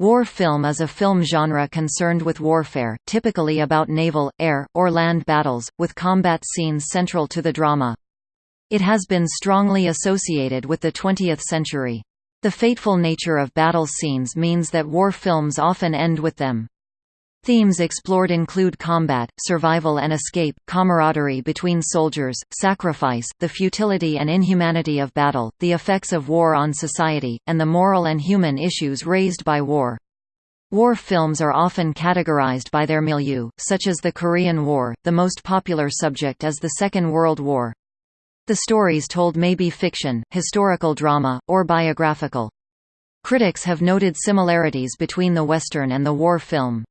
War film is a film genre concerned with warfare, typically about naval, air, or land battles, with combat scenes central to the drama. It has been strongly associated with the 20th century. The fateful nature of battle scenes means that war films often end with them. Themes explored include combat, survival and escape, camaraderie between soldiers, sacrifice, the futility and inhumanity of battle, the effects of war on society, and the moral and human issues raised by war. War films are often categorized by their milieu, such as the Korean War, the most popular subject is the Second World War. The stories told may be fiction, historical drama, or biographical. Critics have noted similarities between the Western and the war film.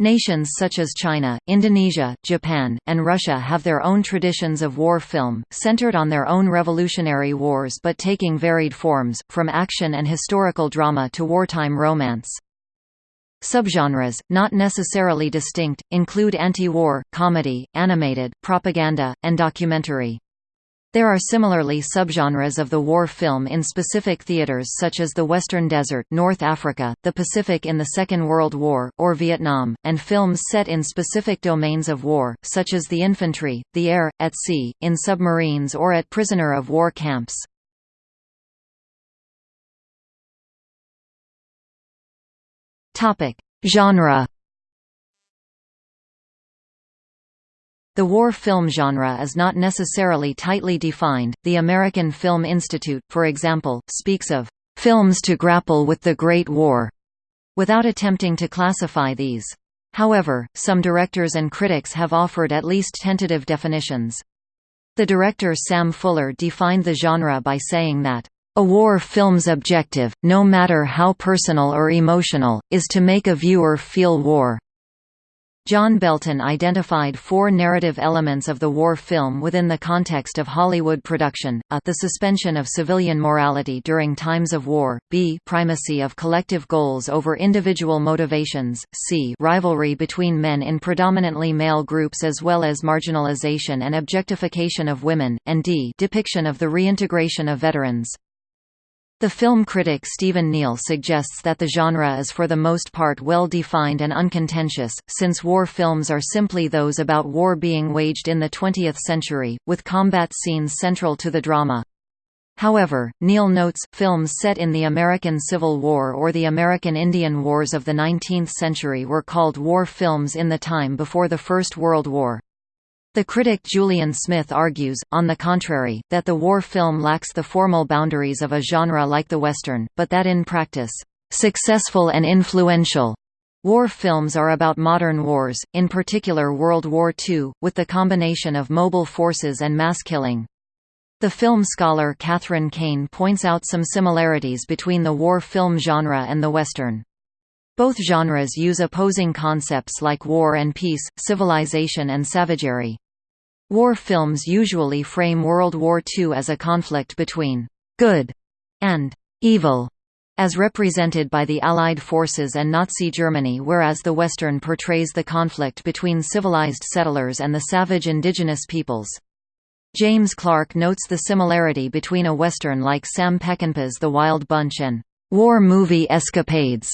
Nations such as China, Indonesia, Japan, and Russia have their own traditions of war film, centered on their own revolutionary wars but taking varied forms, from action and historical drama to wartime romance. Subgenres, not necessarily distinct, include anti-war, comedy, animated, propaganda, and documentary. There are similarly subgenres of the war film in specific theaters such as the Western Desert North Africa, the Pacific in the Second World War, or Vietnam, and films set in specific domains of war, such as the infantry, the air, at sea, in submarines or at prisoner of war camps. Genre The war film genre is not necessarily tightly defined. The American Film Institute, for example, speaks of films to grapple with the Great War, without attempting to classify these. However, some directors and critics have offered at least tentative definitions. The director Sam Fuller defined the genre by saying that, "...a war film's objective, no matter how personal or emotional, is to make a viewer feel war." John Belton identified four narrative elements of the war film within the context of Hollywood production, a the suspension of civilian morality during times of war, b primacy of collective goals over individual motivations, c rivalry between men in predominantly male groups as well as marginalization and objectification of women, and d depiction of the reintegration of veterans. The film critic Stephen Neale suggests that the genre is for the most part well defined and uncontentious, since war films are simply those about war being waged in the 20th century, with combat scenes central to the drama. However, Neale notes, films set in the American Civil War or the American Indian Wars of the 19th century were called war films in the time before the First World War. The critic Julian Smith argues, on the contrary, that the war film lacks the formal boundaries of a genre like the Western, but that in practice, "...successful and influential." War films are about modern wars, in particular World War II, with the combination of mobile forces and mass killing. The film scholar Kathryn Kane points out some similarities between the war film genre and the Western. Both genres use opposing concepts like war and peace, civilization and savagery. War films usually frame World War II as a conflict between «good» and «evil», as represented by the Allied forces and Nazi Germany whereas the Western portrays the conflict between civilized settlers and the savage indigenous peoples. James Clark notes the similarity between a Western like Sam Peckinpah's The Wild Bunch and «war movie escapades»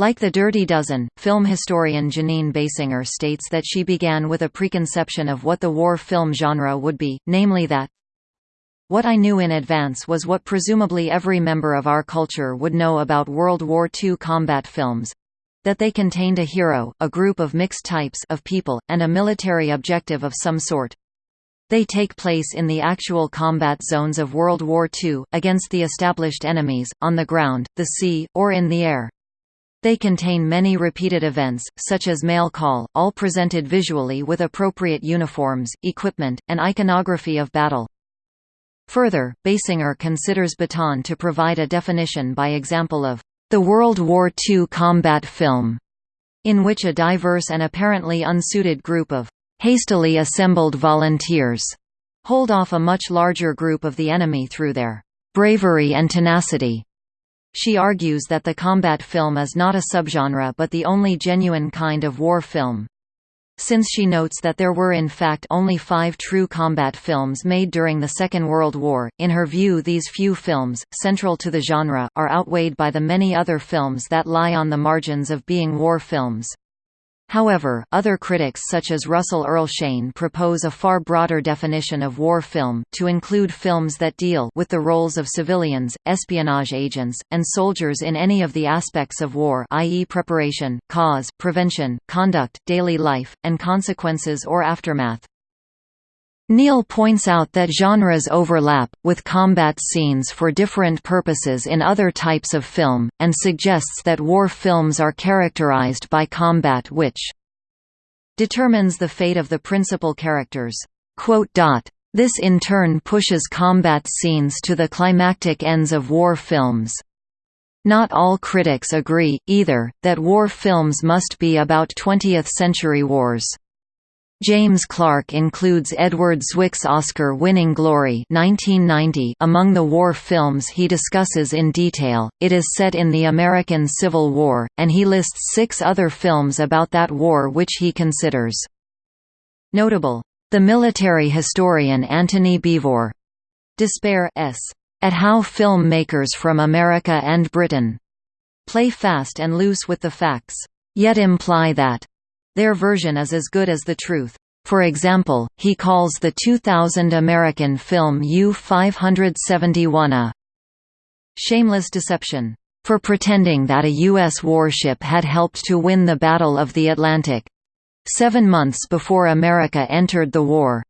Like The Dirty Dozen, film historian Jeanine Basinger states that she began with a preconception of what the war film genre would be, namely that, what I knew in advance was what presumably every member of our culture would know about World War II combat films that they contained a hero, a group of mixed types of people, and a military objective of some sort. They take place in the actual combat zones of World War II, against the established enemies, on the ground, the sea, or in the air. They contain many repeated events, such as mail call, all presented visually with appropriate uniforms, equipment, and iconography of battle. Further, Basinger considers Bataan to provide a definition by example of the World War II combat film, in which a diverse and apparently unsuited group of hastily assembled volunteers hold off a much larger group of the enemy through their bravery and tenacity. She argues that the combat film is not a subgenre but the only genuine kind of war film. Since she notes that there were in fact only five true combat films made during the Second World War, in her view these few films, central to the genre, are outweighed by the many other films that lie on the margins of being war films. However, other critics such as Russell Earl Shain propose a far broader definition of war film, to include films that deal with the roles of civilians, espionage agents, and soldiers in any of the aspects of war i.e. preparation, cause, prevention, conduct, daily life, and consequences or aftermath. Neale points out that genres overlap, with combat scenes for different purposes in other types of film, and suggests that war films are characterized by combat which determines the fate of the principal characters. This in turn pushes combat scenes to the climactic ends of war films. Not all critics agree, either, that war films must be about 20th-century wars. James Clark includes Edward Zwick's Oscar-winning Glory 1990 among the war films he discusses in detail. It is set in the American Civil War, and he lists six other films about that war which he considers notable. The military historian Antony Beevor Despair s. at how filmmakers from America and Britain play fast and loose with the facts, yet imply that their version is as good as the truth. For example, he calls the 2000 American film U-571 a shameless deception for pretending that a U.S. warship had helped to win the Battle of the Atlantic seven months before America entered the war.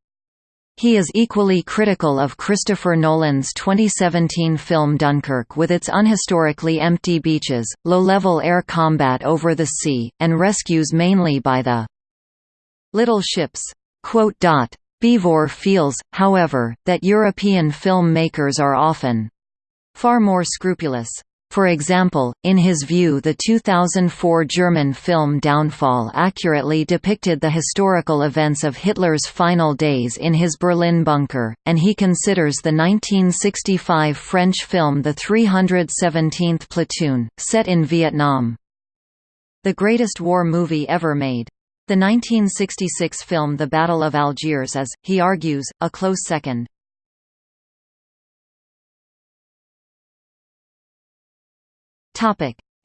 He is equally critical of Christopher Nolan's 2017 film Dunkirk with its unhistorically empty beaches, low-level air combat over the sea, and rescues mainly by the little ships. Beevor feels, however, that European filmmakers are often far more scrupulous. For example, in his view the 2004 German film Downfall accurately depicted the historical events of Hitler's final days in his Berlin bunker, and he considers the 1965 French film The 317th Platoon, set in Vietnam, the greatest war movie ever made. The 1966 film The Battle of Algiers is, he argues, a close second.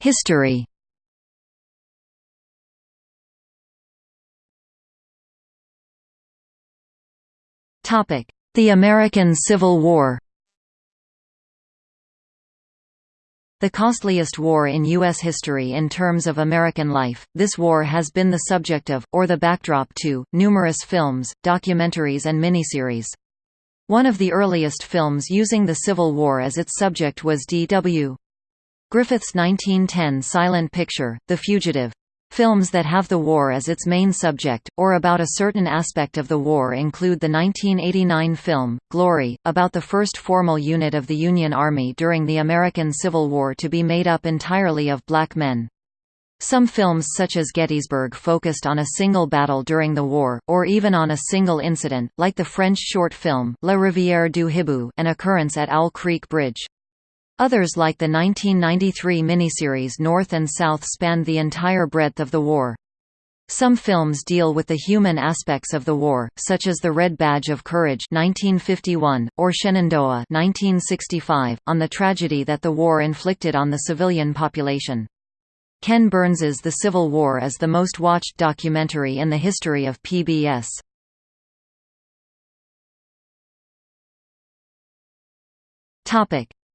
History Topic: The American Civil War The costliest war in U.S. history in terms of American life, this war has been the subject of, or the backdrop to, numerous films, documentaries and miniseries. One of the earliest films using the Civil War as its subject was D.W. Griffith's 1910 silent picture, The Fugitive. Films that have the war as its main subject, or about a certain aspect of the war include the 1989 film, Glory, about the first formal unit of the Union Army during the American Civil War to be made up entirely of black men. Some films such as Gettysburg focused on a single battle during the war, or even on a single incident, like the French short film, La Rivière du Hibou an occurrence at Owl Creek Bridge. Others like the 1993 miniseries North and South spanned the entire breadth of the war. Some films deal with the human aspects of the war, such as The Red Badge of Courage 1951, or Shenandoah 1965, on the tragedy that the war inflicted on the civilian population. Ken Burns's The Civil War is the most watched documentary in the history of PBS.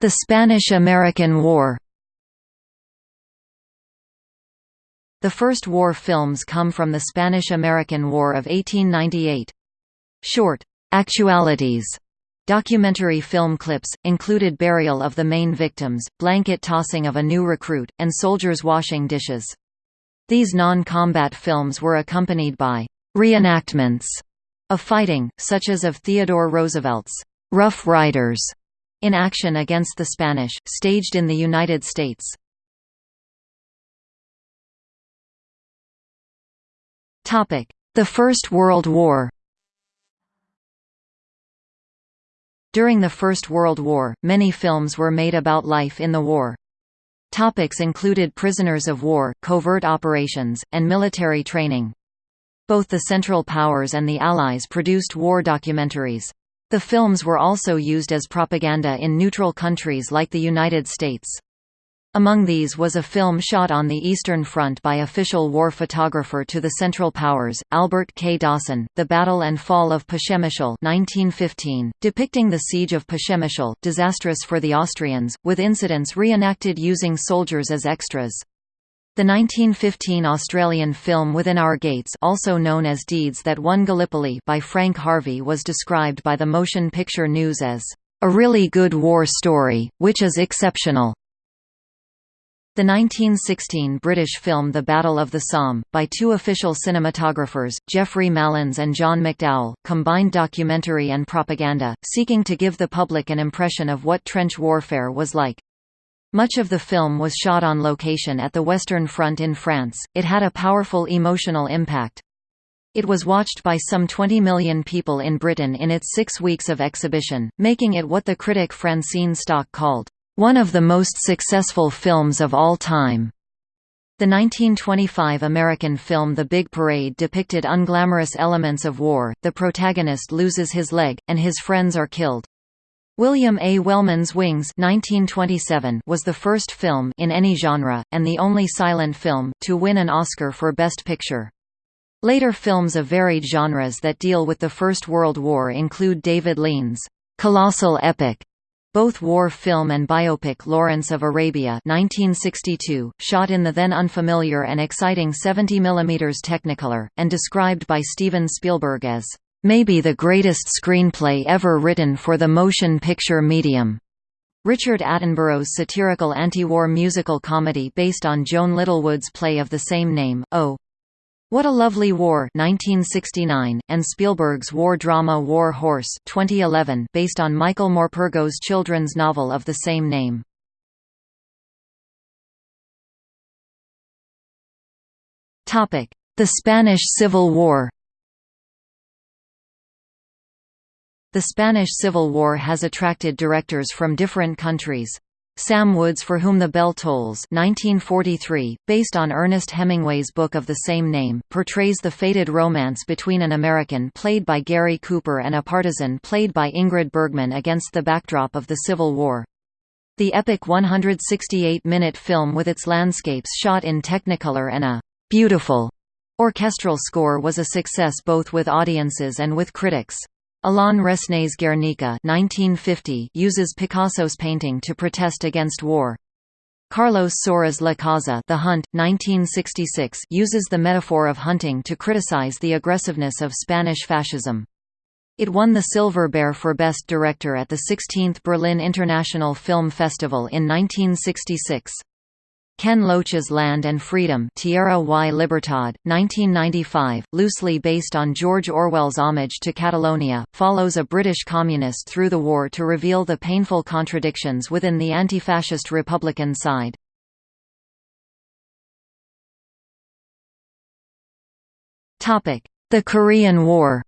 The Spanish–American War The first war films come from the Spanish–American War of 1898. Short, "'Actualities' Documentary film clips, included burial of the main victims, blanket tossing of a new recruit, and soldiers washing dishes. These non-combat films were accompanied by reenactments of fighting, such as of Theodore Roosevelt's Rough Riders in action against the Spanish, staged in the United States. The First World War During the First World War, many films were made about life in the war. Topics included prisoners of war, covert operations, and military training. Both the Central Powers and the Allies produced war documentaries. The films were also used as propaganda in neutral countries like the United States. Among these was a film shot on the Eastern Front by official war photographer to the Central Powers, Albert K. Dawson, The Battle and Fall of Przemyśl 1915, depicting the Siege of Przemyśl disastrous for the Austrians, with incidents reenacted using soldiers as extras. The 1915 Australian film Within Our Gates also known as Deeds That Won Gallipoli by Frank Harvey was described by the Motion Picture News as, "...a really good war story, which is exceptional." The 1916 British film The Battle of the Somme, by two official cinematographers, Geoffrey Malins and John McDowell, combined documentary and propaganda, seeking to give the public an impression of what trench warfare was like. Much of the film was shot on location at the Western Front in France, it had a powerful emotional impact. It was watched by some 20 million people in Britain in its six weeks of exhibition, making it what the critic Francine Stock called, one of the most successful films of all time. The 1925 American film The Big Parade depicted unglamorous elements of war, the protagonist loses his leg, and his friends are killed. William A. Wellman's Wings 1927 was the first film in any genre, and the only silent film, to win an Oscar for Best Picture. Later films of varied genres that deal with the First World War include David Lean's colossal epic both war film and biopic Lawrence of Arabia 1962, shot in the then unfamiliar and exciting 70 mm Technicolor, and described by Steven Spielberg as, "...maybe the greatest screenplay ever written for the motion picture medium." Richard Attenborough's satirical anti-war musical comedy based on Joan Littlewood's play of the same name, Oh, what a Lovely War 1969, and Spielberg's war drama War Horse 2011 based on Michael Morpurgo's children's novel of the same name. The Spanish Civil War The Spanish Civil War has attracted directors from different countries. Sam Wood's For Whom the Bell Tolls 1943, based on Ernest Hemingway's book of the same name, portrays the fated romance between an American played by Gary Cooper and a partisan played by Ingrid Bergman against the backdrop of the Civil War. The epic 168-minute film with its landscapes shot in Technicolor and a «beautiful» orchestral score was a success both with audiences and with critics. Alain Resnais's Guernica 1950 uses Picasso's painting to protest against war. Carlos Saura's La Caza The Hunt, 1966 uses the metaphor of hunting to criticize the aggressiveness of Spanish fascism. It won the Silver Bear for Best Director at the 16th Berlin International Film Festival in 1966. Ken Loach's Land and Freedom Tierra y Libertad, 1995, loosely based on George Orwell's homage to Catalonia, follows a British communist through the war to reveal the painful contradictions within the anti-fascist Republican side. The Korean War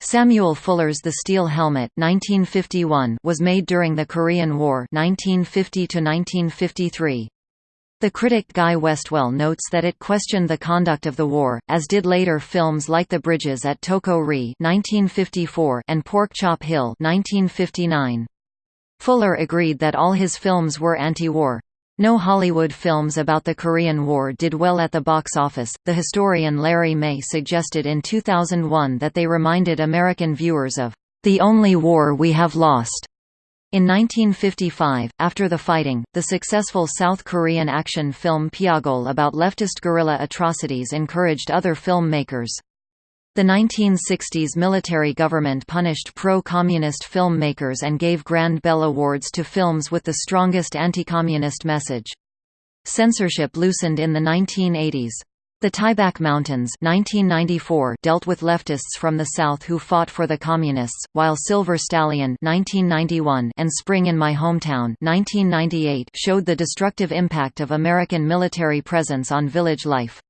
Samuel Fuller's The Steel Helmet 1951 was made during the Korean War 1950 -1953. The critic Guy Westwell notes that it questioned the conduct of the war, as did later films like The Bridges at Toko-ri and Pork Chop Hill 1959. Fuller agreed that all his films were anti-war. No Hollywood films about the Korean War did well at the box office. The historian Larry May suggested in 2001 that they reminded American viewers of the only war we have lost. In 1955, after the fighting, the successful South Korean action film Pyeongol about leftist guerrilla atrocities encouraged other filmmakers. The 1960s military government punished pro-communist filmmakers and gave Grand Bell Awards to films with the strongest anti-communist message. Censorship loosened in the 1980s. The Taebaek Mountains 1994 dealt with leftists from the South who fought for the Communists, while Silver Stallion 1991 and Spring in My Hometown 1998 showed the destructive impact of American military presence on village life.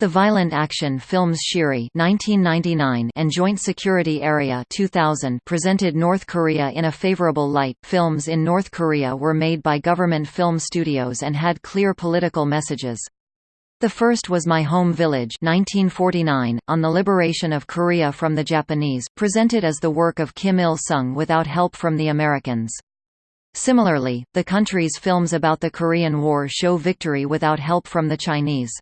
The violent action films Shiri (1999) and Joint Security Area (2000) presented North Korea in a favorable light. Films in North Korea were made by government film studios and had clear political messages. The first was My Home Village 1949, on the liberation of Korea from the Japanese, presented as the work of Kim Il-sung without help from the Americans. Similarly, the country's films about the Korean War show victory without help from the Chinese.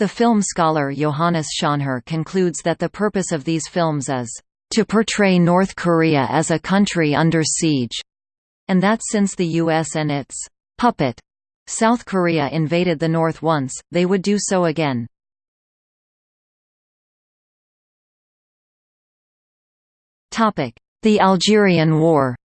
The film scholar Johannes Schonherr concludes that the purpose of these films is to portray North Korea as a country under siege, and that since the U.S. and its puppet South Korea invaded the North once, they would do so again. The Algerian War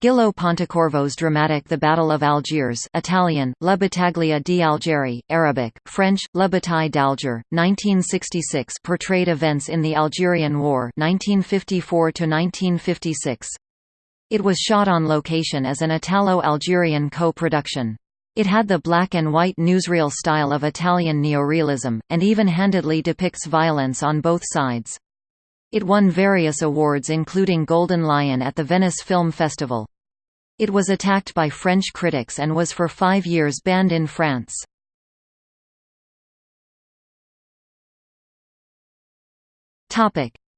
Gillo Pontecorvo's dramatic The Battle of Algiers Italian, La Battaglia di Algeri, Arabic, French, La Bataille d'Alger, 1966 portrayed events in the Algerian War 1954 -1956. It was shot on location as an Italo-Algerian co-production. It had the black and white newsreel style of Italian neorealism, and even-handedly depicts violence on both sides. It won various awards including Golden Lion at the Venice Film Festival. It was attacked by French critics and was for five years banned in France.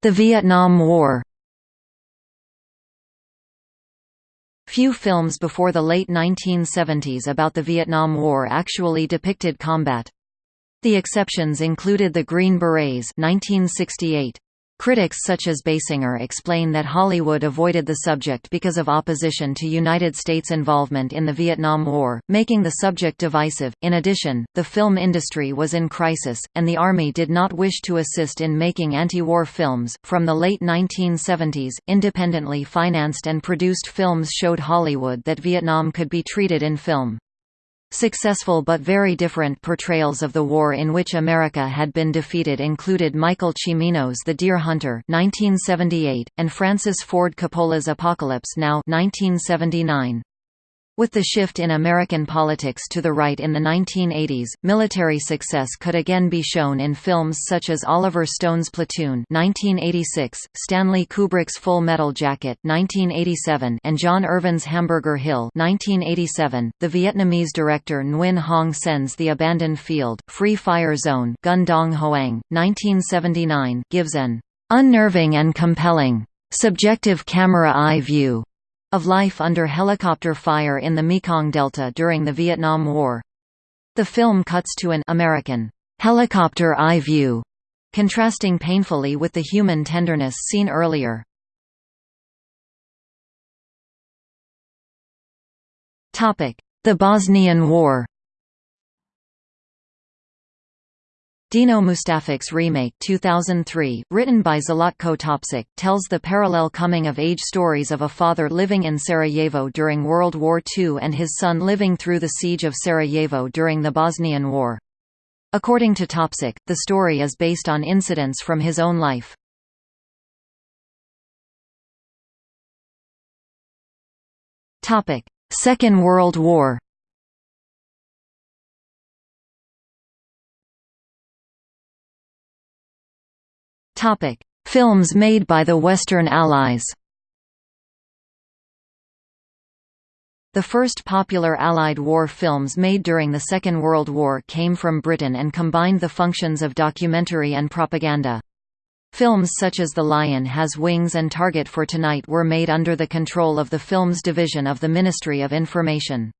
The Vietnam War Few films before the late 1970s about the Vietnam War actually depicted combat. The exceptions included The Green Berets 1968, Critics such as Basinger explain that Hollywood avoided the subject because of opposition to United States involvement in the Vietnam War, making the subject divisive. In addition, the film industry was in crisis, and the Army did not wish to assist in making anti war films. From the late 1970s, independently financed and produced films showed Hollywood that Vietnam could be treated in film. Successful but very different portrayals of the war in which America had been defeated included Michael Cimino's The Deer Hunter 1978, and Francis Ford Coppola's Apocalypse Now 1979. With the shift in American politics to the right in the 1980s, military success could again be shown in films such as Oliver Stone's Platoon 1986, Stanley Kubrick's Full Metal Jacket 1987, and John Irvin's Hamburger Hill 1987. The Vietnamese director Nguyen Hong Sen's The Abandoned Field, Free Fire Zone Gun Dong Hoang, 1979 gives an unnerving and compelling subjective camera eye view of life under helicopter fire in the Mekong Delta during the Vietnam War. The film cuts to an American helicopter eye view, contrasting painfully with the human tenderness seen earlier. The Bosnian War Dino Mustafić's remake 2003, written by Zlatko Topcic, tells the parallel coming-of-age stories of a father living in Sarajevo during World War II and his son living through the siege of Sarajevo during the Bosnian War. According to Topcic, the story is based on incidents from his own life. Second World War Topic: Films made by the Western Allies. The first popular Allied war films made during the Second World War came from Britain and combined the functions of documentary and propaganda. Films such as The Lion Has Wings and Target for Tonight were made under the control of the Films Division of the Ministry of Information.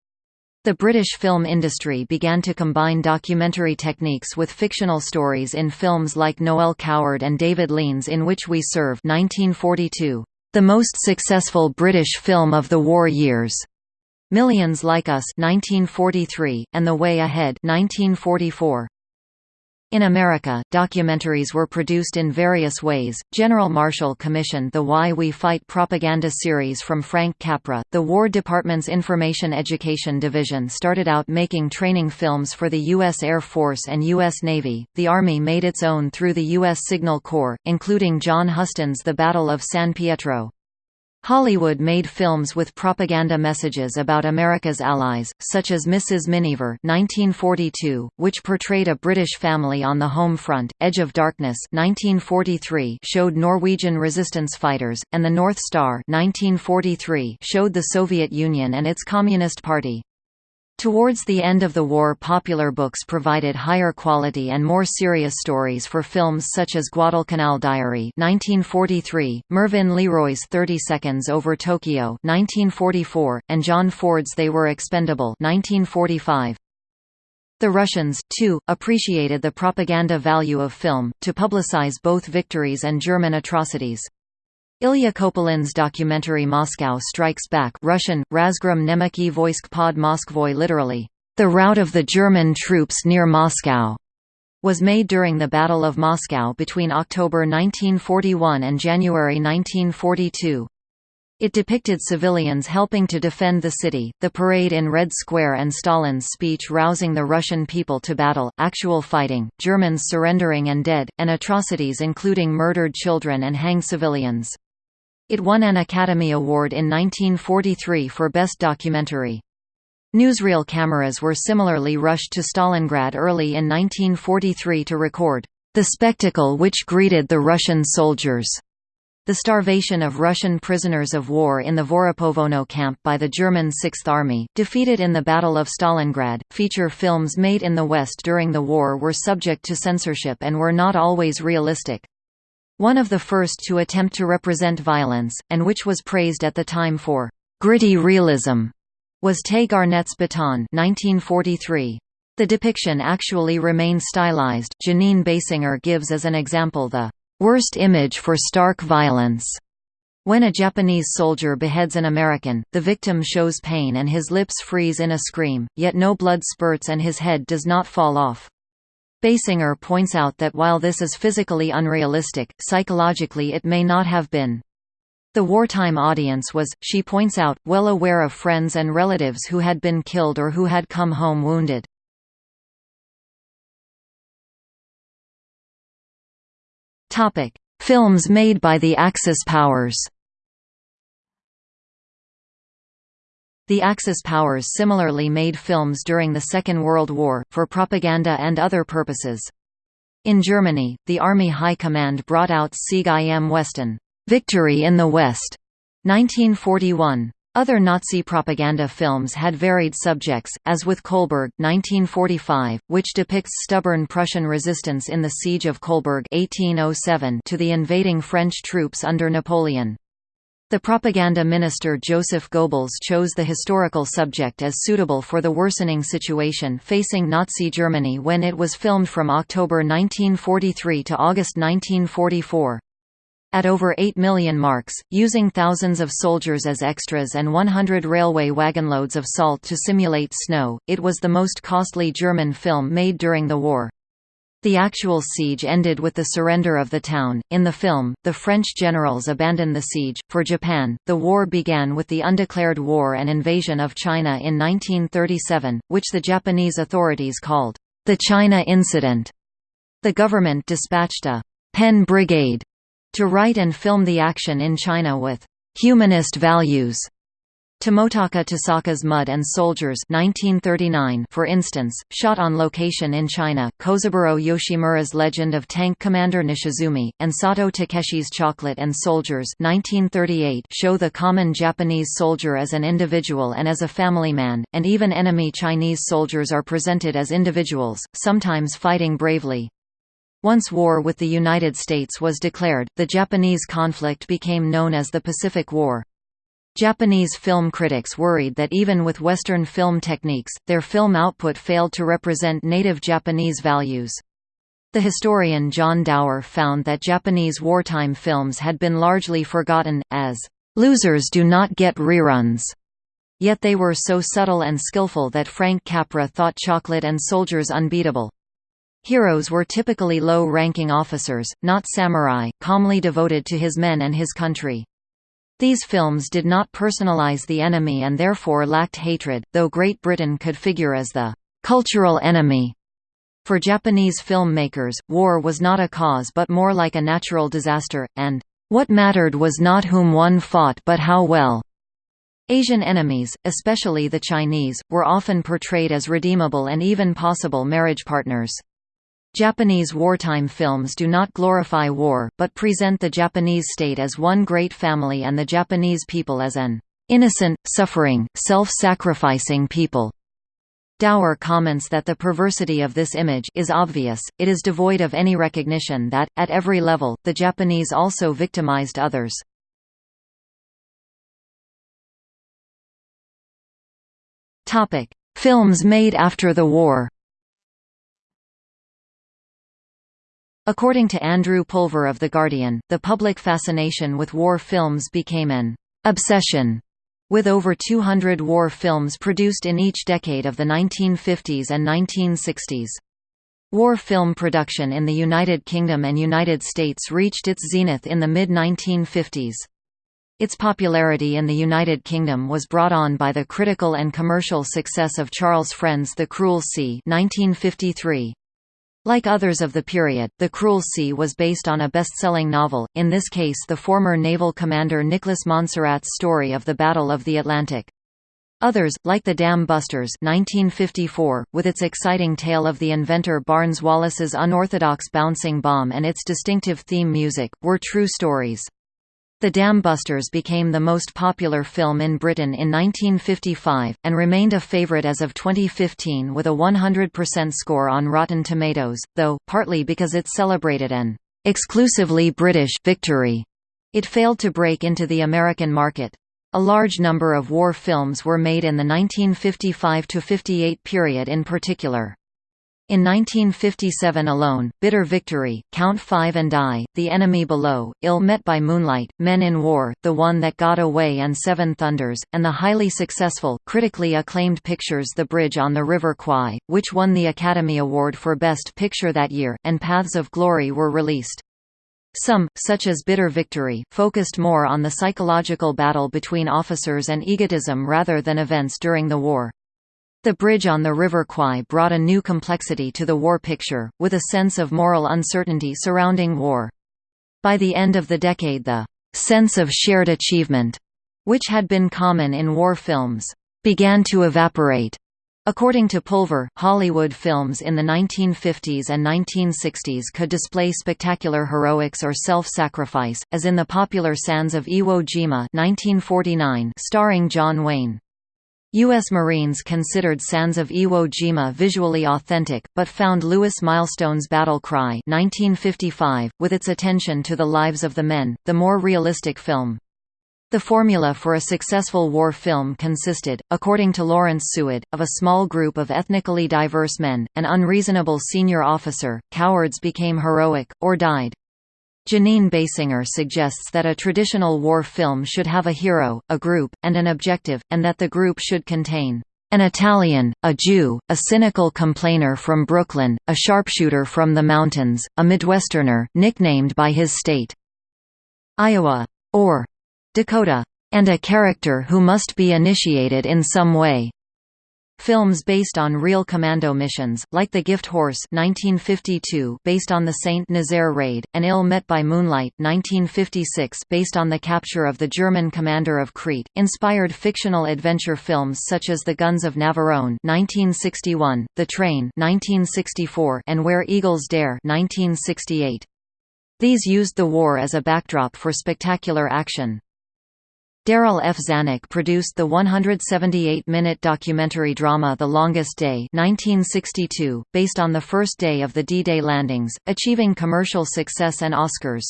The British film industry began to combine documentary techniques with fictional stories in films like Noel Coward and David Lean's In Which We Serve 1942, the most successful British film of the war years. Millions Like Us 1943, and The Way Ahead 1944. In America, documentaries were produced in various ways. General Marshall commissioned the Why We Fight propaganda series from Frank Capra. The War Department's Information Education Division started out making training films for the U.S. Air Force and U.S. Navy. The Army made its own through the U.S. Signal Corps, including John Huston's The Battle of San Pietro. Hollywood made films with propaganda messages about America's allies, such as Mrs. Miniver 1942, which portrayed a British family on the home front, Edge of Darkness 1943 showed Norwegian resistance fighters, and The North Star 1943 showed the Soviet Union and its Communist Party. Towards the end of the war popular books provided higher quality and more serious stories for films such as Guadalcanal Diary 1943, Mervyn LeRoy's 30 Seconds over Tokyo 1944, and John Ford's They Were Expendable 1945. The Russians, too, appreciated the propaganda value of film, to publicize both victories and German atrocities. Ilya Kopalin's documentary Moscow Strikes Back Russian, Razgrom Nemeki Voisk pod Moskvoy literally, The Rout of the German Troops near Moscow, was made during the Battle of Moscow between October 1941 and January 1942. It depicted civilians helping to defend the city, the parade in Red Square and Stalin's speech rousing the Russian people to battle, actual fighting, Germans surrendering and dead, and atrocities including murdered children and hanged civilians. It won an Academy Award in 1943 for Best Documentary. Newsreel cameras were similarly rushed to Stalingrad early in 1943 to record the spectacle which greeted the Russian soldiers. The starvation of Russian prisoners of war in the Voroponovo camp by the German Sixth Army, defeated in the Battle of Stalingrad. Feature films made in the West during the war were subject to censorship and were not always realistic. One of the first to attempt to represent violence, and which was praised at the time for «gritty realism», was Tay Garnett's Bataan 1943. The depiction actually remained stylized. Jeanine Basinger gives as an example the worst image for stark violence. When a Japanese soldier beheads an American, the victim shows pain and his lips freeze in a scream, yet no blood spurts and his head does not fall off. Basinger points out that while this is physically unrealistic, psychologically it may not have been. The wartime audience was, she points out, well aware of friends and relatives who had been killed or who had come home wounded. Films made by the Axis powers The Axis powers similarly made films during the Second World War, for propaganda and other purposes. In Germany, the Army High Command brought out Sieg im Westen Victory in the West, 1941. Other Nazi propaganda films had varied subjects, as with Kolberg 1945, which depicts stubborn Prussian resistance in the Siege of Kolberg 1807 to the invading French troops under Napoleon. The propaganda minister Joseph Goebbels chose the historical subject as suitable for the worsening situation facing Nazi Germany when it was filmed from October 1943 to August 1944. At over 8 million marks, using thousands of soldiers as extras and 100 railway wagonloads of salt to simulate snow, it was the most costly German film made during the war. The actual siege ended with the surrender of the town. In the film, the French generals abandoned the siege. For Japan, the war began with the undeclared war and invasion of China in 1937, which the Japanese authorities called the China Incident. The government dispatched a pen brigade to write and film the action in China with humanist values Tomotaka Tasaka's Mud and Soldiers 1939, for instance, shot on location in China, Kozaburo Yoshimura's Legend of Tank Commander Nishizumi, and Sato Takeshi's Chocolate and Soldiers 1938 show the common Japanese soldier as an individual and as a family man, and even enemy Chinese soldiers are presented as individuals, sometimes fighting bravely. Once war with the United States was declared, the Japanese conflict became known as the Pacific War. Japanese film critics worried that even with Western film techniques, their film output failed to represent native Japanese values. The historian John Dower found that Japanese wartime films had been largely forgotten, as, "...losers do not get reruns." Yet they were so subtle and skillful that Frank Capra thought Chocolate and Soldiers unbeatable. Heroes were typically low-ranking officers, not samurai, calmly devoted to his men and his country. These films did not personalize the enemy and therefore lacked hatred, though Great Britain could figure as the cultural enemy. For Japanese filmmakers, war was not a cause but more like a natural disaster, and what mattered was not whom one fought but how well. Asian enemies, especially the Chinese, were often portrayed as redeemable and even possible marriage partners. Japanese wartime films do not glorify war, but present the Japanese state as one great family and the Japanese people as an innocent, suffering, self-sacrificing people. Dower comments that the perversity of this image is obvious, it is devoid of any recognition that, at every level, the Japanese also victimized others. Films made after the war According to Andrew Pulver of The Guardian, the public fascination with war films became an obsession with over 200 war films produced in each decade of the 1950s and 1960s. War film production in the United Kingdom and United States reached its zenith in the mid-1950s. Its popularity in the United Kingdom was brought on by the critical and commercial success of Charles Frend's The Cruel Sea 1953. Like others of the period, The Cruel Sea was based on a best-selling novel, in this case the former naval commander Nicholas Monsarrat's story of the Battle of the Atlantic. Others, like The Dam Busters 1954, with its exciting tale of the inventor Barnes Wallis's unorthodox bouncing bomb and its distinctive theme music, were true stories. The Dam Busters became the most popular film in Britain in 1955, and remained a favourite as of 2015 with a 100% score on Rotten Tomatoes, though, partly because it celebrated an exclusively British victory, it failed to break into the American market. A large number of war films were made in the 1955–58 period in particular. In 1957 alone, Bitter Victory, Count Five and Die, The Enemy Below, Ill Met by Moonlight, Men in War, The One That Got Away and Seven Thunders, and the highly successful, critically acclaimed pictures The Bridge on the River Kwai, which won the Academy Award for Best Picture that year, and Paths of Glory were released. Some, such as Bitter Victory, focused more on the psychological battle between officers and egotism rather than events during the war. The bridge on the River Kwai brought a new complexity to the war picture, with a sense of moral uncertainty surrounding war. By the end of the decade the «sense of shared achievement», which had been common in war films, began to evaporate. According to Pulver, Hollywood films in the 1950s and 1960s could display spectacular heroics or self-sacrifice, as in the popular Sands of Iwo Jima 1949 starring John Wayne. U.S. Marines considered Sands of Iwo Jima visually authentic, but found Lewis Milestone's Battle Cry 1955, with its attention to the lives of the men, the more realistic film. The formula for a successful war film consisted, according to Lawrence Suid, of a small group of ethnically diverse men, an unreasonable senior officer, cowards became heroic, or died. Jeanine Basinger suggests that a traditional war film should have a hero, a group, and an objective, and that the group should contain an Italian, a Jew, a cynical complainer from Brooklyn, a sharpshooter from the mountains, a Midwesterner nicknamed by his state Iowa or Dakota, and a character who must be initiated in some way. Films based on real commando missions, like The Gift Horse 1952 based on the St. Nazaire raid, and Ill Met by Moonlight 1956 based on the capture of the German commander of Crete, inspired fictional adventure films such as The Guns of Navarone 1961, The Train 1964, and Where Eagles Dare 1968. These used the war as a backdrop for spectacular action. Darryl F. Zanuck produced the 178-minute documentary drama The Longest Day 1962, based on the first day of the D-Day landings, achieving commercial success and Oscars.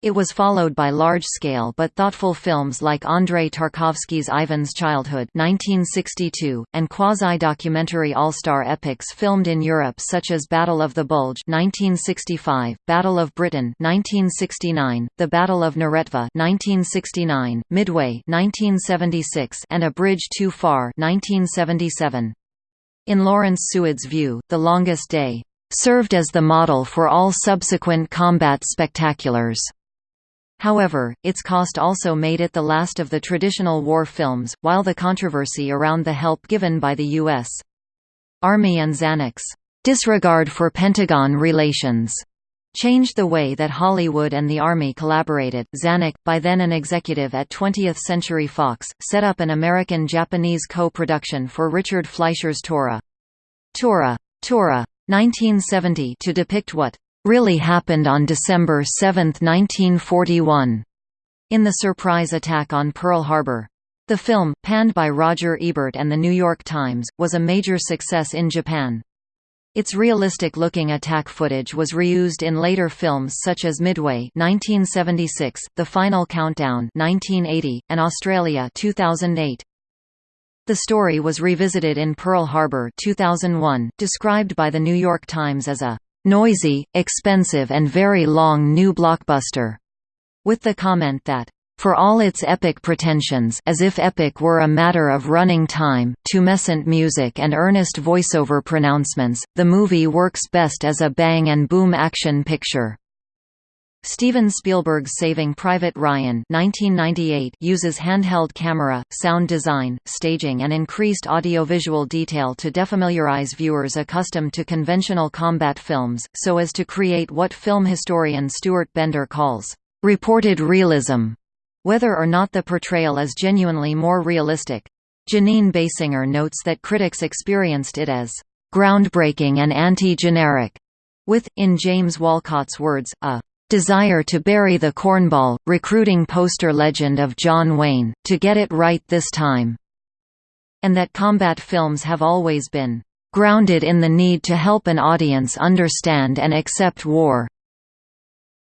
It was followed by large-scale but thoughtful films like Andrei Tarkovsky's Ivan's Childhood 1962, and quasi-documentary all-star epics filmed in Europe such as Battle of the Bulge 1965, Battle of Britain 1969, The Battle of Neretva 1969, Midway 1976, and A Bridge Too Far 1977. In Lawrence Suid's view, The Longest Day served as the model for all subsequent combat spectaculars. However, its cost also made it the last of the traditional war films, while the controversy around the help given by the U.S. Army and Zanuck's disregard for Pentagon relations changed the way that Hollywood and the Army collaborated. Zanuck, by then an executive at 20th Century Fox, set up an American-Japanese co-production for Richard Fleischer's Tora. Tora. Tora. 1970 to depict what really happened on December 7, 1941, in the surprise attack on Pearl Harbor. The film, panned by Roger Ebert and The New York Times, was a major success in Japan. Its realistic-looking attack footage was reused in later films such as Midway 1976, The Final Countdown 1980, and Australia 2008. The story was revisited in Pearl Harbor 2001, described by The New York Times as a noisy, expensive and very long new blockbuster, with the comment that for all its epic pretensions as if epic were a matter of running time, tumescent music and earnest voiceover pronouncements, the movie works best as a bang-and-boom action picture. Steven Spielberg's Saving Private Ryan 1998 uses handheld camera, sound design, staging and increased audiovisual detail to defamiliarize viewers accustomed to conventional combat films, so as to create what film historian Stuart Bender calls, "...reported realism." whether or not the portrayal is genuinely more realistic. Jeanine Basinger notes that critics experienced it as groundbreaking and anti-generic, with, in James Wolcott's words, a desire to bury the cornball, recruiting poster legend of John Wayne, to get it right this time, and that combat films have always been grounded in the need to help an audience understand and accept war.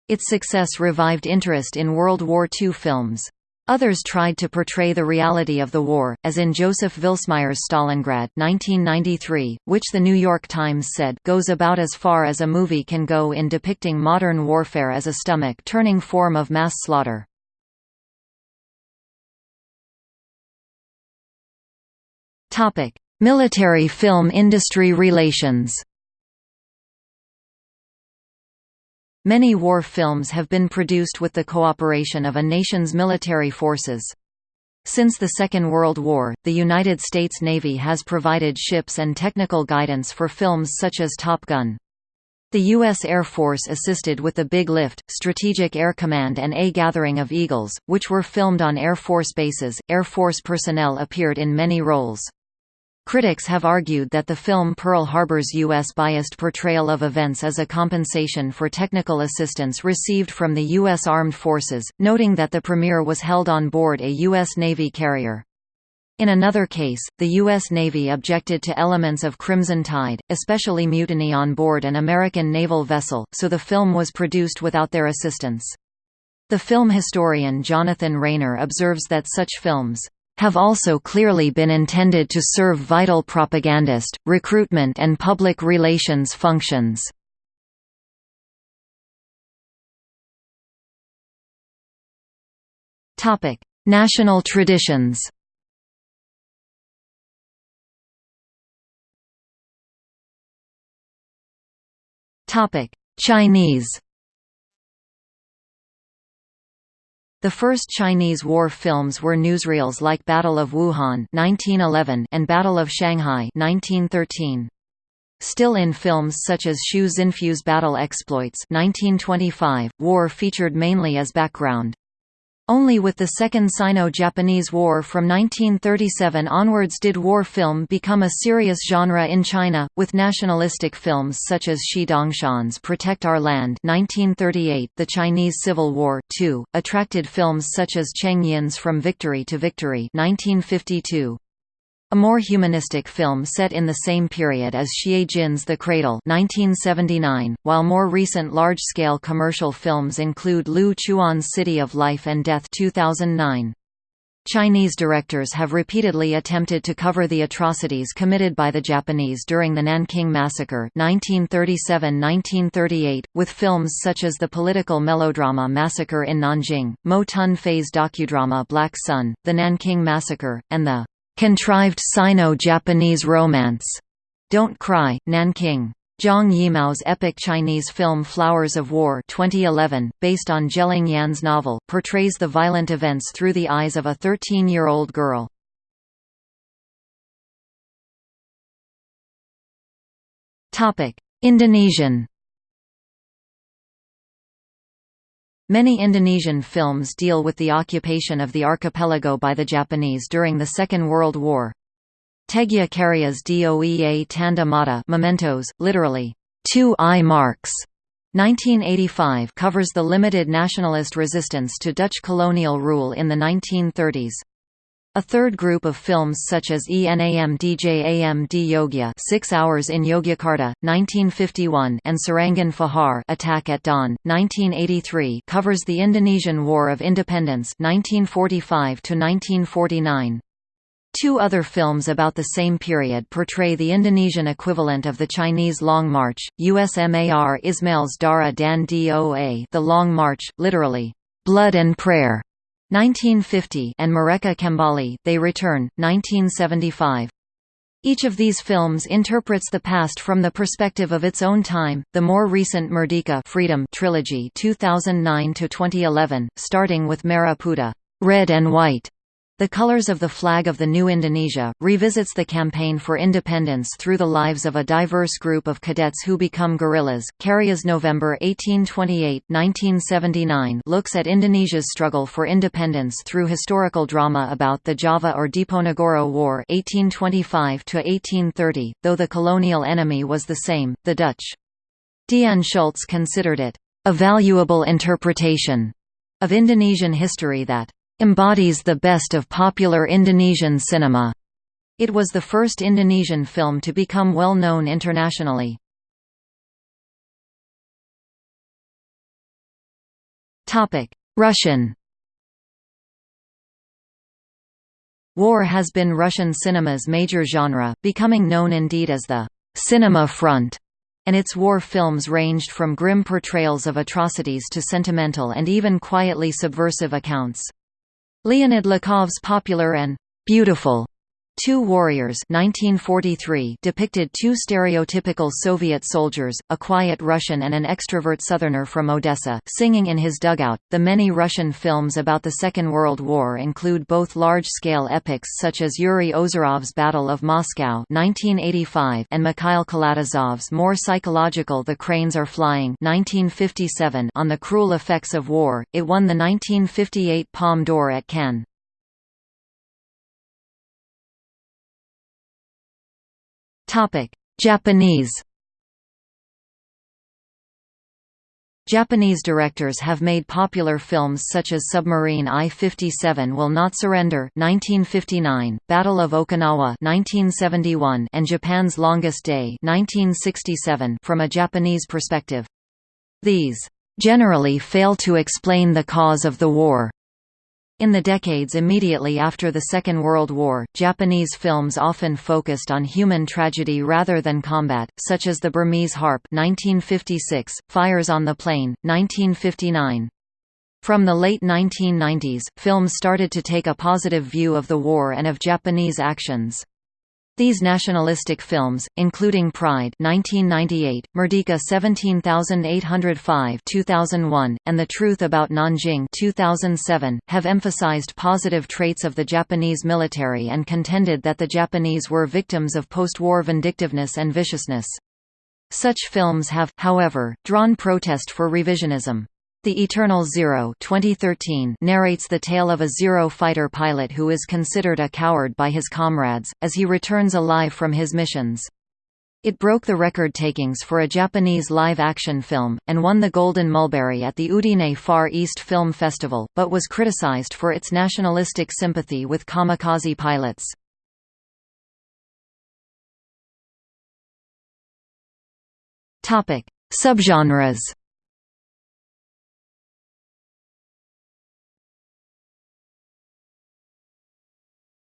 Its success revived interest in World War II films. Others tried to portray the reality of the war, as in Joseph Vilsmaier's Stalingrad 1993, which The New York Times said goes about as far as a movie can go in depicting modern warfare as a stomach-turning form of mass slaughter. Military film industry relations Many war films have been produced with the cooperation of a nation's military forces. Since the Second World War, the United States Navy has provided ships and technical guidance for films such as Top Gun. The U.S. Air Force assisted with the Big Lift, Strategic Air Command and A Gathering of Eagles, which were filmed on Air Force bases. Air Force personnel appeared in many roles. Critics have argued that the film Pearl Harbor's U.S.-biased portrayal of events is a compensation for technical assistance received from the U.S. Armed Forces, noting that the premiere was held on board a U.S. Navy carrier. In another case, the U.S. Navy objected to elements of Crimson Tide, especially mutiny on board an American naval vessel, so the film was produced without their assistance. The film historian Jonathan Rayner observes that such films have also clearly been intended to serve vital propagandist, recruitment and public relations functions. National traditions Chinese The first Chinese war films were newsreels like Battle of Wuhan 1911 and Battle of Shanghai 1913. Still in films such as Xu Xinfu's Battle Exploits 1925, war featured mainly as background. Only with the Second Sino-Japanese War from 1937 onwards did war film become a serious genre in China, with nationalistic films such as Shi Dongshan's Protect Our Land 1938, The Chinese Civil War 2, attracted films such as Cheng Yin's From Victory to Victory 1952. A more humanistic film set in the same period as Xie Jin's The Cradle 1979, while more recent large-scale commercial films include Lu Chuan's City of Life and Death 2009. Chinese directors have repeatedly attempted to cover the atrocities committed by the Japanese during the Nanking Massacre 1937–1938, with films such as the political melodrama Massacre in Nanjing, Mo Tun Fei's docudrama Black Sun, The Nanking Massacre, and the Contrived Sino-Japanese romance. Don't Cry, Nanking. Zhang Yimou's epic Chinese film Flowers of War 2011, based on Geling Yan's novel, portrays the violent events through the eyes of a 13-year-old girl. Indonesian Many Indonesian films deal with the occupation of the archipelago by the Japanese during the Second World War. Teguh Karya's Doea Tanda Mata mementos, literally, two eye marks, 1985 covers the limited nationalist resistance to Dutch colonial rule in the 1930s. A third group of films such as ENAM DJAM D Yogya 6 Hours in Yogyakarta, 1951 and Serangan Fajar Attack at Dawn, 1983 covers the Indonesian War of Independence 1945 -1949. Two other films about the same period portray the Indonesian equivalent of the Chinese Long March, USMAR Ismail's Darah dan Doa The Long March, literally, "'Blood and Prayer' 1950 and Mereka Kembali They Return, 1975. Each of these films interprets the past from the perspective of its own time. The more recent Merdeka Freedom trilogy 2009 to 2011, starting with Merah Putih, Red and White, the Colors of the Flag of the New Indonesia, revisits the campaign for independence through the lives of a diverse group of cadets who become guerrillas. Karya's November 1828 1979 looks at Indonesia's struggle for independence through historical drama about the Java or Diponegoro War 1825 1830, though the colonial enemy was the same, the Dutch. Dian Schultz considered it a valuable interpretation of Indonesian history that embodies the best of popular Indonesian cinema. It was the first Indonesian film to become well known internationally. Russian War has been Russian cinema's major genre, becoming known indeed as the «cinema front», and its war films ranged from grim portrayals of atrocities to sentimental and even quietly subversive accounts. Leonid Lukov's popular and «beautiful» Two Warriors 1943 depicted two stereotypical Soviet soldiers, a quiet Russian and an extrovert Southerner from Odessa, singing in his dugout. The many Russian films about the Second World War include both large-scale epics such as Yuri Ozerov's Battle of Moscow 1985 and Mikhail Kalatozov's more psychological The Cranes Are Flying 1957 on the cruel effects of war. It won the 1958 Palme d'Or at Cannes. Topic: Japanese. Japanese directors have made popular films such as Submarine I-57 Will Not Surrender 1959, Battle of Okinawa 1971, and Japan's Longest Day 1967 from a Japanese perspective. These generally fail to explain the cause of the war, in the decades immediately after the Second World War, Japanese films often focused on human tragedy rather than combat, such as The Burmese Harp 1956, Fires on the Plain, 1959. From the late 1990s, films started to take a positive view of the war and of Japanese actions. These nationalistic films, including Pride 1998, Merdeka 17805 2001, and The Truth About Nanjing 2007, have emphasized positive traits of the Japanese military and contended that the Japanese were victims of post-war vindictiveness and viciousness. Such films have, however, drawn protest for revisionism. The Eternal Zero 2013 narrates the tale of a Zero fighter pilot who is considered a coward by his comrades, as he returns alive from his missions. It broke the record takings for a Japanese live-action film, and won the Golden Mulberry at the Udine Far East Film Festival, but was criticized for its nationalistic sympathy with kamikaze pilots. Subgenres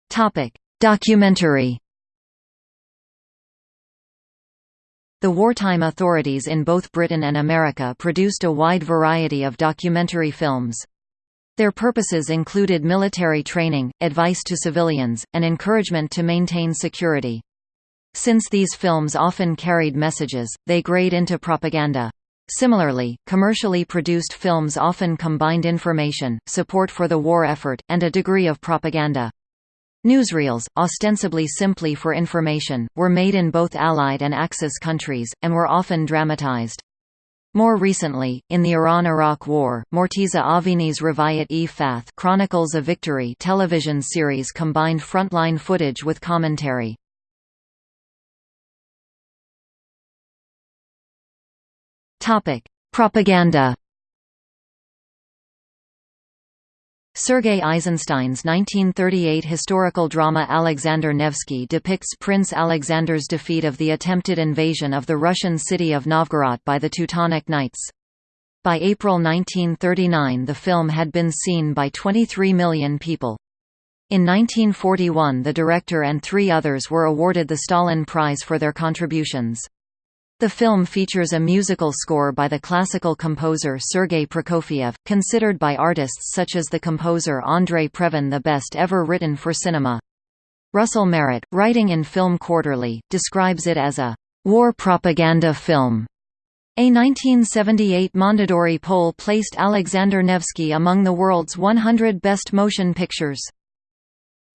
Topic: Documentary. The wartime authorities in both Britain and America produced a wide variety of documentary films. Their purposes included military training, advice to civilians, and encouragement to maintain security. Since these films often carried messages, they grade into propaganda. Similarly, commercially produced films often combined information, support for the war effort, and a degree of propaganda. Newsreels, ostensibly simply for information, were made in both Allied and Axis countries, and were often dramatized. More recently, in the Iran–Iraq War, Morteza Avini's Riwayat-e Fath Chronicles of Victory television series combined frontline footage with commentary. Propaganda Sergei Eisenstein's 1938 historical drama Alexander Nevsky depicts Prince Alexander's defeat of the attempted invasion of the Russian city of Novgorod by the Teutonic Knights. By April 1939 the film had been seen by 23 million people. In 1941 the director and three others were awarded the Stalin Prize for their contributions. The film features a musical score by the classical composer Sergei Prokofiev, considered by artists such as the composer André Previn the best ever written for cinema. Russell Merritt, writing in Film Quarterly, describes it as a war propaganda film. A 1978 Mondadori poll placed Alexander Nevsky among the world's 100 best motion pictures.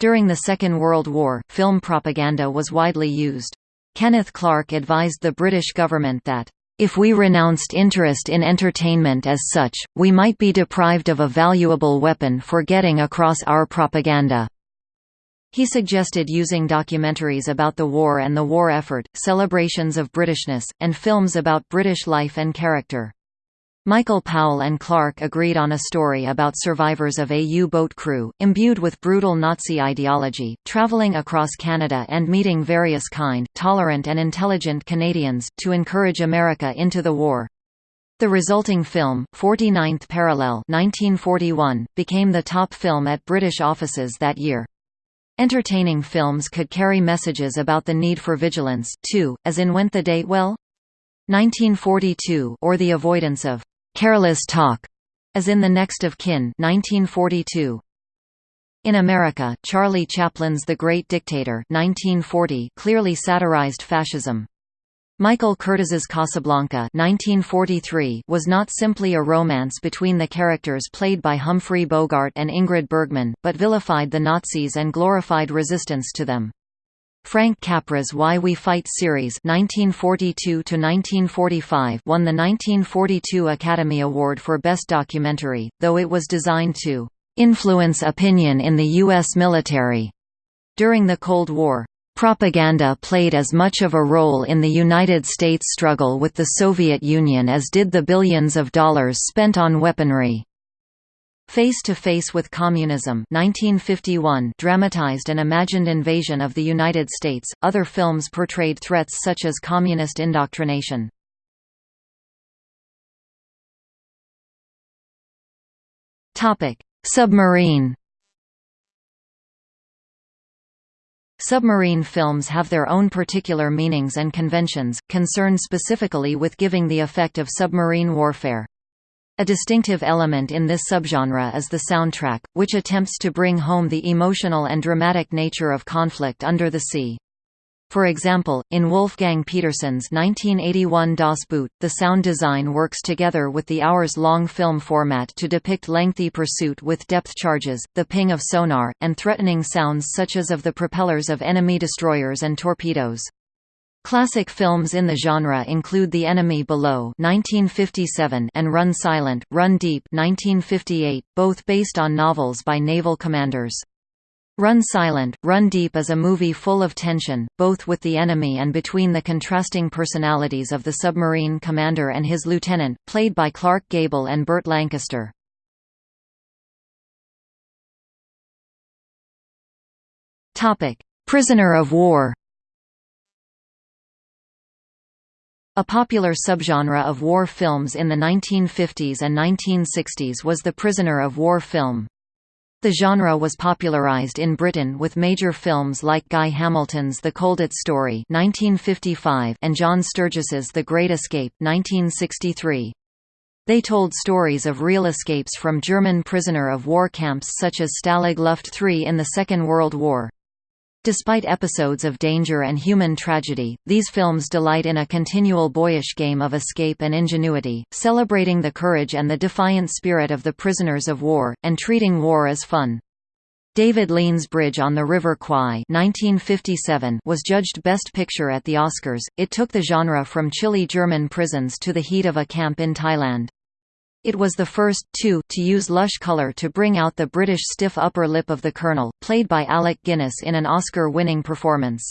During the Second World War, film propaganda was widely used. Kenneth Clark advised the British government that, "...if we renounced interest in entertainment as such, we might be deprived of a valuable weapon for getting across our propaganda." He suggested using documentaries about the war and the war effort, celebrations of Britishness, and films about British life and character. Michael Powell and Clark agreed on a story about survivors of a U-boat crew, imbued with brutal Nazi ideology, traveling across Canada and meeting various kind, tolerant and intelligent Canadians, to encourage America into the war. The resulting film, 49th Parallel 1941, became the top film at British offices that year. Entertaining films could carry messages about the need for vigilance, too, as in Went the Day Well? 1942 or the avoidance of careless talk, as in The Next of Kin 1942. In America, Charlie Chaplin's The Great Dictator 1940 clearly satirized fascism. Michael Curtiz's Casablanca 1943 was not simply a romance between the characters played by Humphrey Bogart and Ingrid Bergman, but vilified the Nazis and glorified resistance to them. Frank Capra's Why We Fight series 1942 won the 1942 Academy Award for Best Documentary, though it was designed to "...influence opinion in the U.S. military." During the Cold War, propaganda played as much of a role in the United States struggle with the Soviet Union as did the billions of dollars spent on weaponry. Face to Face with Communism 1951 dramatized an imagined invasion of the United States. Other films portrayed threats such as communist indoctrination. Topic: Submarine Submarine films have their own particular meanings and conventions, concerned specifically with giving the effect of submarine warfare. A distinctive element in this subgenre is the soundtrack, which attempts to bring home the emotional and dramatic nature of conflict under the sea. For example, in Wolfgang Petersen's 1981 Das Boot, the sound design works together with the hours-long film format to depict lengthy pursuit with depth charges, the ping of sonar, and threatening sounds such as of the propellers of enemy destroyers and torpedoes. Classic films in the genre include The Enemy Below (1957) and Run Silent, Run Deep (1958), both based on novels by naval commanders. Run Silent, Run Deep is a movie full of tension, both with the enemy and between the contrasting personalities of the submarine commander and his lieutenant, played by Clark Gable and Burt Lancaster. Prisoner of war A popular subgenre of war films in the 1950s and 1960s was the prisoner of war film. The genre was popularized in Britain with major films like Guy Hamilton's The Colditz Story 1955 and John Sturges's The Great Escape 1963. They told stories of real escapes from German prisoner of war camps such as Stalag Luft III in the Second World War. Despite episodes of danger and human tragedy, these films delight in a continual boyish game of escape and ingenuity, celebrating the courage and the defiant spirit of the prisoners of war, and treating war as fun. David Lean's Bridge on the River Kwai 1957 was judged Best Picture at the Oscars. It took the genre from chilly German prisons to the heat of a camp in Thailand. It was the first, too, to use lush color to bring out the British stiff upper lip of the Colonel, played by Alec Guinness in an Oscar-winning performance.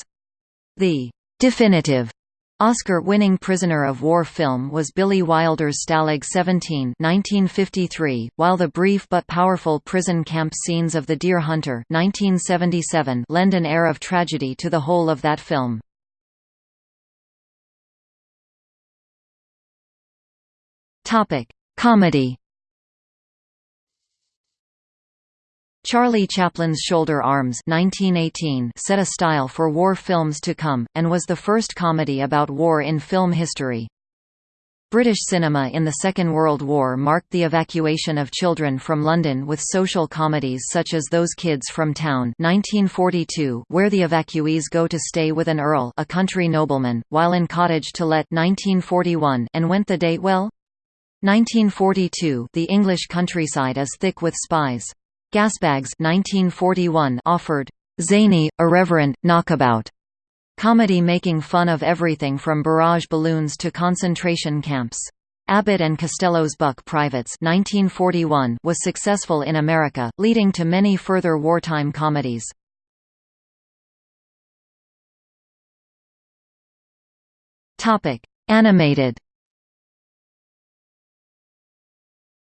The definitive Oscar-winning prisoner of war film was Billy Wilder's Stalag 17 1953, while the brief but powerful prison camp scenes of The Deer Hunter 1977 lend an air of tragedy to the whole of that film. Comedy Charlie Chaplin's Shoulder Arms 1918 set a style for war films to come, and was the first comedy about war in film history. British cinema in the Second World War marked the evacuation of children from London with social comedies such as Those Kids from Town 1942, where the evacuees go to stay with an earl a country nobleman, while in Cottage to Let 1941 and Went the Day Well? 1942 The English countryside is thick with spies. Gasbags 1941 offered zany, irreverent, knockabout comedy making fun of everything from barrage balloons to concentration camps. Abbott and Costello's Buck Privates 1941 was successful in America, leading to many further wartime comedies. Animated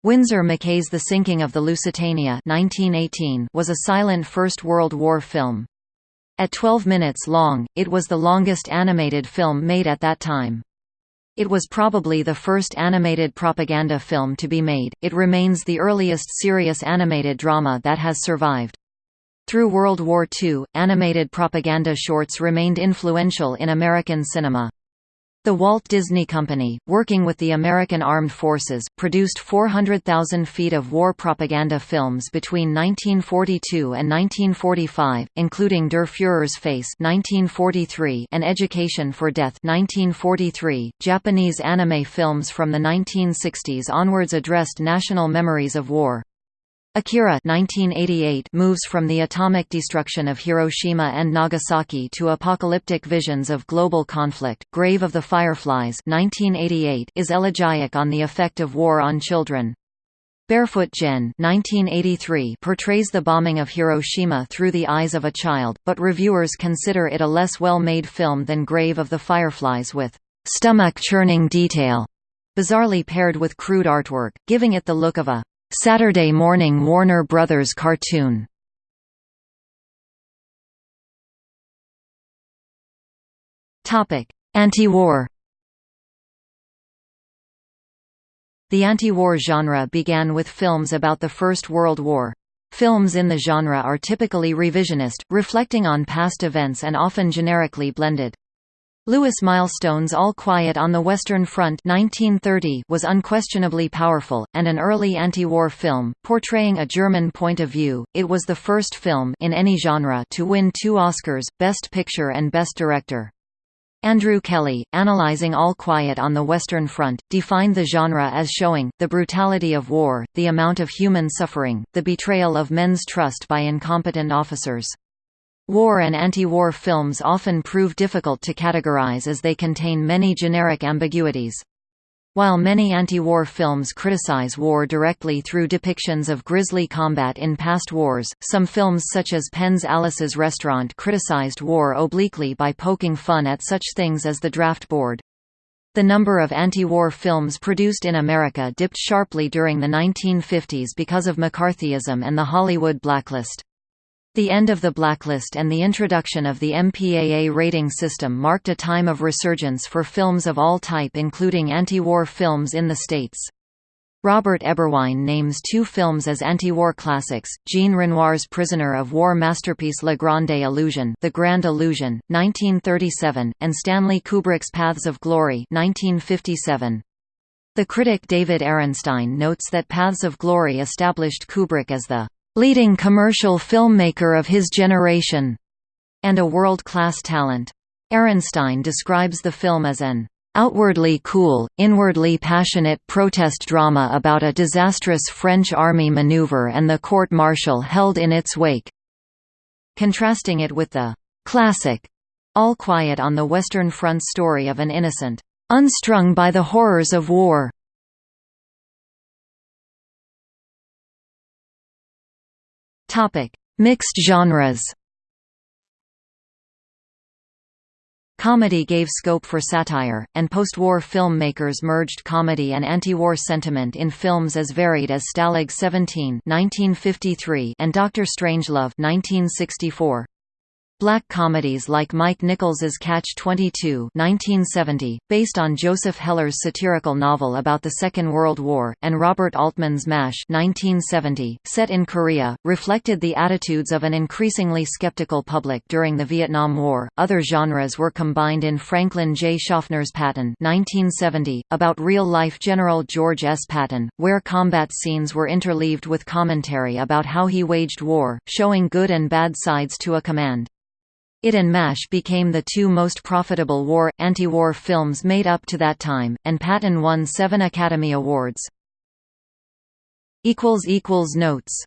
Winsor McCay's The Sinking of the Lusitania 1918 was a silent First World War film. At 12 minutes long, it was the longest animated film made at that time. It was probably the first animated propaganda film to be made. It remains the earliest serious animated drama that has survived. Through World War II, animated propaganda shorts remained influential in American cinema. The Walt Disney Company, working with the American Armed Forces, produced 400,000 feet of war propaganda films between 1942 and 1945, including Der Führer's Face (1943) and Education for Death (1943). Japanese anime films from the 1960s onwards addressed national memories of war. Akira 1988 moves from the atomic destruction of Hiroshima and Nagasaki to apocalyptic visions of global conflict. Grave of the Fireflies 1988 is elegiac on the effect of war on children. Barefoot Gen 1983 portrays the bombing of Hiroshima through the eyes of a child, but reviewers consider it a less well-made film than Grave of the Fireflies with stomach-churning detail, bizarrely paired with crude artwork, giving it the look of a Saturday morning Warner Brothers cartoon Anti-war The anti-war genre began with films about the First World War. Films in the genre are typically revisionist, reflecting on past events and often generically blended. Lewis Milestone's All Quiet on the Western Front 1930 was unquestionably powerful, and an early anti-war film, portraying a German point of view. It was the first film in any genre to win two Oscars, Best Picture and Best Director. Andrew Kelly, analyzing All Quiet on the Western Front, defined the genre as showing, the brutality of war, the amount of human suffering, the betrayal of men's trust by incompetent officers. War and anti-war films often prove difficult to categorize as they contain many generic ambiguities. While many anti-war films criticize war directly through depictions of grisly combat in past wars, some films such as Penn's Alice's Restaurant criticized war obliquely by poking fun at such things as the draft board. The number of anti-war films produced in America dipped sharply during the 1950s because of McCarthyism and the Hollywood blacklist. The end of the blacklist and the introduction of the MPAA rating system marked a time of resurgence for films of all type including anti-war films in the States. Robert Eberwein names two films as anti-war classics, Jean Renoir's Prisoner of War masterpiece La Grande Illusion The Grand Illusion, 1937, and Stanley Kubrick's Paths of Glory 1957. The critic David Ehrenstein notes that Paths of Glory established Kubrick as the leading commercial filmmaker of his generation, and a world-class talent. Ehrenstein describes the film as an outwardly cool, inwardly passionate protest drama about a disastrous French army maneuver and the court-martial held in its wake. Contrasting it with the classic All Quiet on the Western Front story of an innocent, unstrung by the horrors of war, Topic: Mixed genres. Comedy gave scope for satire, and post-war filmmakers merged comedy and anti-war sentiment in films as varied as Stalag 17 and Doctor Strangelove 1964. Black comedies like Mike Nichols's Catch-22 (1970), based on Joseph Heller's satirical novel about the Second World War, and Robert Altman's MASH (1970), set in Korea, reflected the attitudes of an increasingly skeptical public during the Vietnam War. Other genres were combined in Franklin J. Schaffner's Patton (1970), about real-life General George S. Patton, where combat scenes were interleaved with commentary about how he waged war, showing good and bad sides to a command. It and MASH became the two most profitable war, anti-war films made up to that time, and Patton won seven Academy Awards. Notes